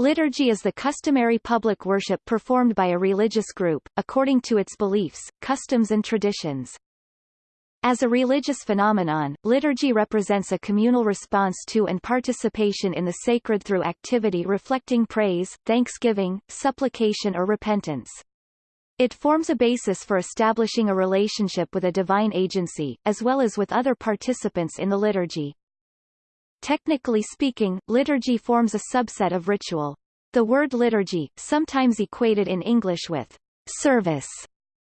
Liturgy is the customary public worship performed by a religious group, according to its beliefs, customs and traditions. As a religious phenomenon, liturgy represents a communal response to and participation in the sacred through activity reflecting praise, thanksgiving, supplication or repentance. It forms a basis for establishing a relationship with a divine agency, as well as with other participants in the liturgy. Technically speaking, liturgy forms a subset of ritual. The word liturgy, sometimes equated in English with service,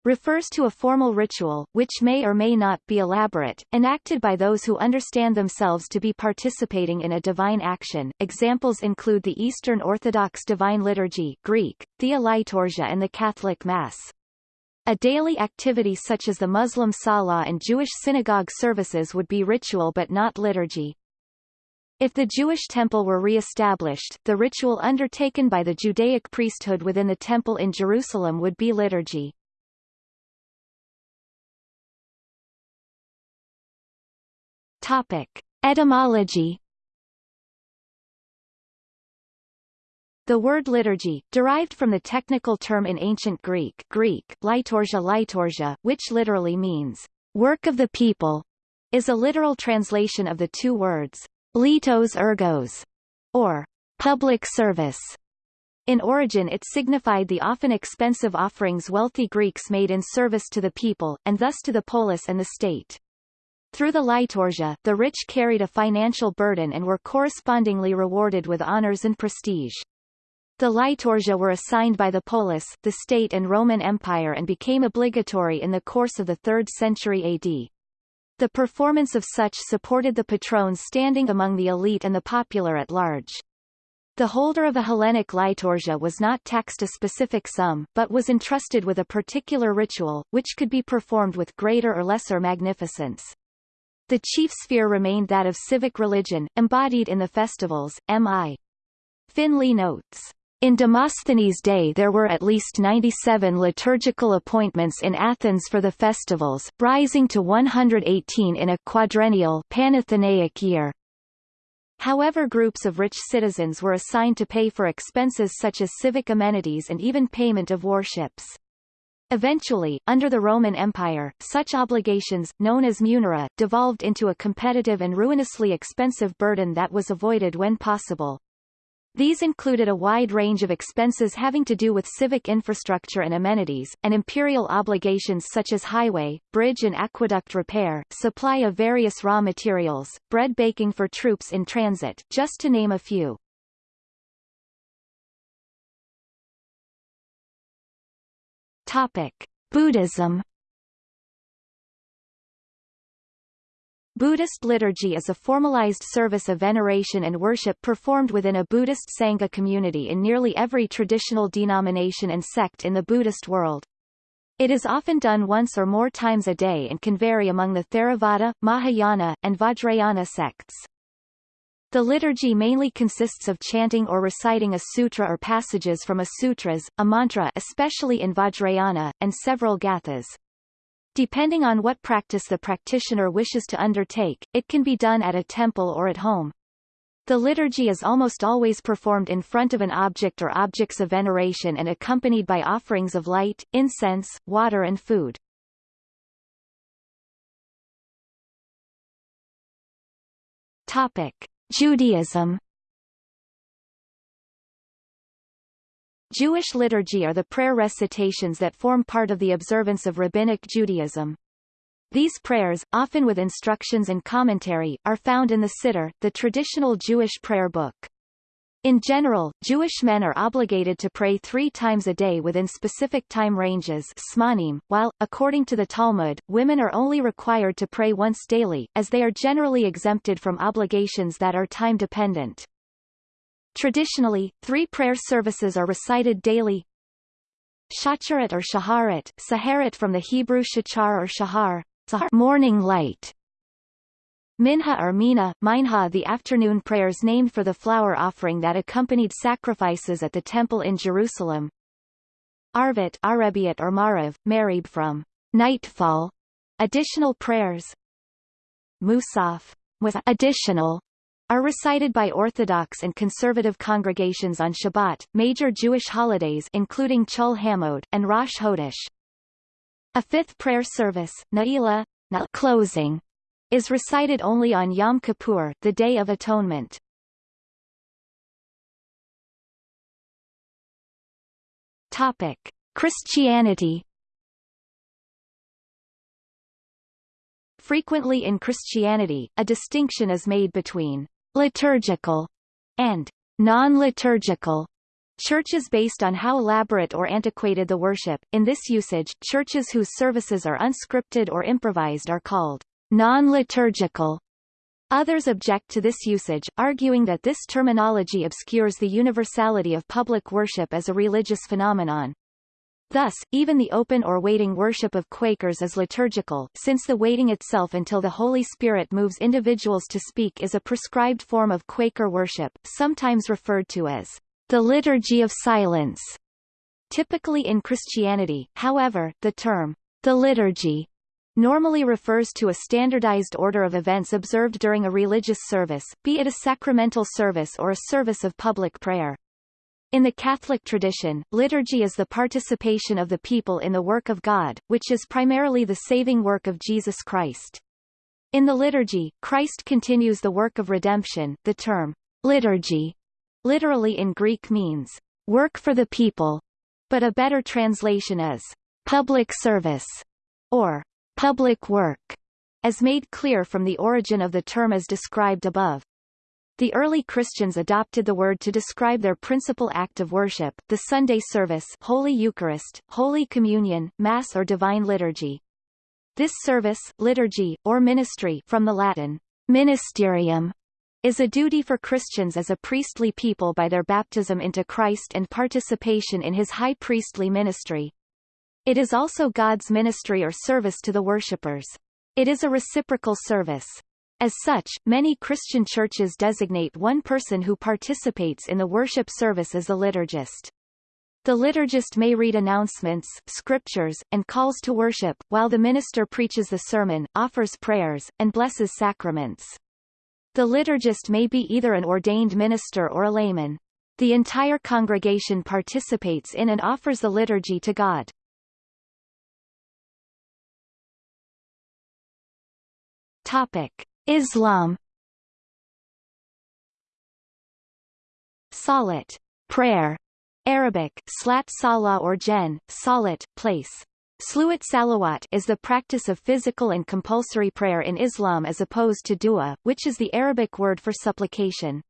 refers to a formal ritual, which may or may not be elaborate, enacted by those who understand themselves to be participating in a divine action. Examples include the Eastern Orthodox Divine Liturgy Greek, Thea Liturgia and the Catholic Mass. A daily activity such as the Muslim Salah and Jewish synagogue services would be ritual but not liturgy. If the Jewish temple were re-established, the ritual undertaken by the Judaic priesthood within the temple in Jerusalem would be liturgy. Topic. Etymology The word liturgy, derived from the technical term in ancient Greek Greek, liturgia liturgia, which literally means, work of the people, is a literal translation of the two words, litos ergos, or public service. In origin it signified the often expensive offerings wealthy Greeks made in service to the people, and thus to the polis and the state. Through the liturgia, the rich carried a financial burden and were correspondingly rewarded with honors and prestige. The liturgia were assigned by the polis, the state and Roman Empire and became obligatory in the course of the 3rd century AD. The performance of such supported the patrone's standing among the elite and the popular at large. The holder of a Hellenic liturgia was not taxed a specific sum, but was entrusted with a particular ritual, which could be performed with greater or lesser magnificence. The chief sphere remained that of civic religion, embodied in the festivals. M.I. Finley notes. In Demosthenes' day there were at least 97 liturgical appointments in Athens for the festivals, rising to 118 in a quadrennial Panathenaic year. However groups of rich citizens were assigned to pay for expenses such as civic amenities and even payment of warships. Eventually, under the Roman Empire, such obligations, known as munera, devolved into a competitive and ruinously expensive burden that was avoided when possible. These included a wide range of expenses having to do with civic infrastructure and amenities, and imperial obligations such as highway, bridge and aqueduct repair, supply of various raw materials, bread baking for troops in transit, just to name a few. Topic. Buddhism Buddhist liturgy is a formalized service of veneration and worship performed within a Buddhist Sangha community in nearly every traditional denomination and sect in the Buddhist world. It is often done once or more times a day and can vary among the Theravada, Mahayana, and Vajrayana sects. The liturgy mainly consists of chanting or reciting a sutra or passages from a sutras, a mantra especially in Vajrayana, and several gathas. Depending on what practice the practitioner wishes to undertake, it can be done at a temple or at home. The liturgy is almost always performed in front of an object or objects of veneration and accompanied by offerings of light, incense, water and food. Topic. Judaism Jewish liturgy are the prayer recitations that form part of the observance of Rabbinic Judaism. These prayers, often with instructions and commentary, are found in the Siddur, the traditional Jewish prayer book. In general, Jewish men are obligated to pray three times a day within specific time ranges zmanim, while, according to the Talmud, women are only required to pray once daily, as they are generally exempted from obligations that are time-dependent. Traditionally, three prayer services are recited daily. Shacharit or Shaharit, Saharit from the Hebrew Shachar or Shahar, morning light. Minha or Mina, Minha the afternoon prayers named for the flour offering that accompanied sacrifices at the temple in Jerusalem. Arvit Arabiat or Mariv, Marib from nightfall. Additional prayers. Musaf, with additional are recited by Orthodox and conservative congregations on Shabbat, major Jewish holidays including Chol Hamoed, and Rosh Chodesh. A fifth prayer service, Na'ila, na closing, is recited only on Yom Kippur, the Day of Atonement. Topic: Christianity. Frequently in Christianity, a distinction is made between liturgical and non-liturgical churches based on how elaborate or antiquated the worship. In this usage, churches whose services are unscripted or improvised are called non-liturgical. Others object to this usage, arguing that this terminology obscures the universality of public worship as a religious phenomenon. Thus, even the open or waiting worship of Quakers is liturgical, since the waiting itself until the Holy Spirit moves individuals to speak is a prescribed form of Quaker worship, sometimes referred to as the liturgy of silence. Typically in Christianity, however, the term the liturgy normally refers to a standardized order of events observed during a religious service, be it a sacramental service or a service of public prayer. In the Catholic tradition, liturgy is the participation of the people in the work of God, which is primarily the saving work of Jesus Christ. In the liturgy, Christ continues the work of redemption. The term liturgy literally in Greek means work for the people, but a better translation is public service or public work, as made clear from the origin of the term as described above. The early Christians adopted the word to describe their principal act of worship, the Sunday service Holy Eucharist, Holy Communion, Mass or Divine Liturgy. This service, liturgy, or ministry from the Latin ministerium, is a duty for Christians as a priestly people by their baptism into Christ and participation in his high priestly ministry. It is also God's ministry or service to the worshippers. It is a reciprocal service. As such, many Christian churches designate one person who participates in the worship service as a liturgist. The liturgist may read announcements, scriptures, and calls to worship, while the minister preaches the sermon, offers prayers, and blesses sacraments. The liturgist may be either an ordained minister or a layman. The entire congregation participates in and offers the liturgy to God. Topic: Islam. Salat, prayer, Arabic, slat salah or jen, salat, place. Sluat salawat is the practice of physical and compulsory prayer in Islam as opposed to dua, which is the Arabic word for supplication.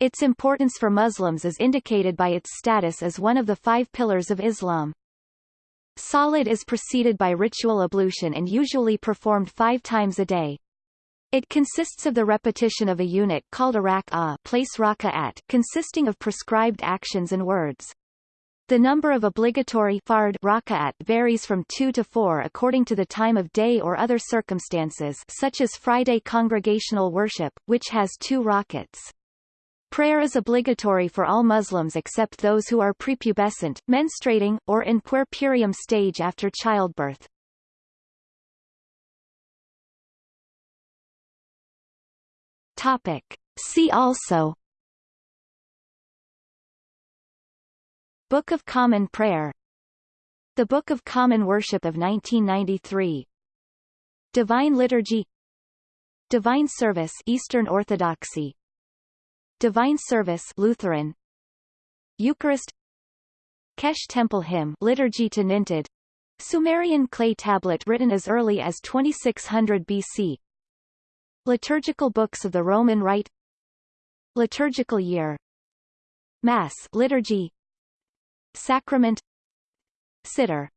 Its importance for Muslims is indicated by its status as one of the five pillars of Islam. Salat is preceded by ritual ablution and usually performed five times a day. It consists of the repetition of a unit called a rak'ah place raka'at, consisting of prescribed actions and words. The number of obligatory fard raka'at varies from 2 to 4 according to the time of day or other circumstances such as Friday congregational worship, which has two rakats. Prayer is obligatory for all Muslims except those who are prepubescent, menstruating, or in puerperium stage after childbirth. Topic. See also Book of Common Prayer The Book of Common Worship of 1993 Divine Liturgy Divine Service Eastern Orthodoxy Divine Service Lutheran Eucharist Kesh Temple Hymn Liturgy to Nintid Sumerian clay tablet written as early as 2600 BC Liturgical books of the Roman Rite. Liturgical year. Mass liturgy. Sacrament. Siddur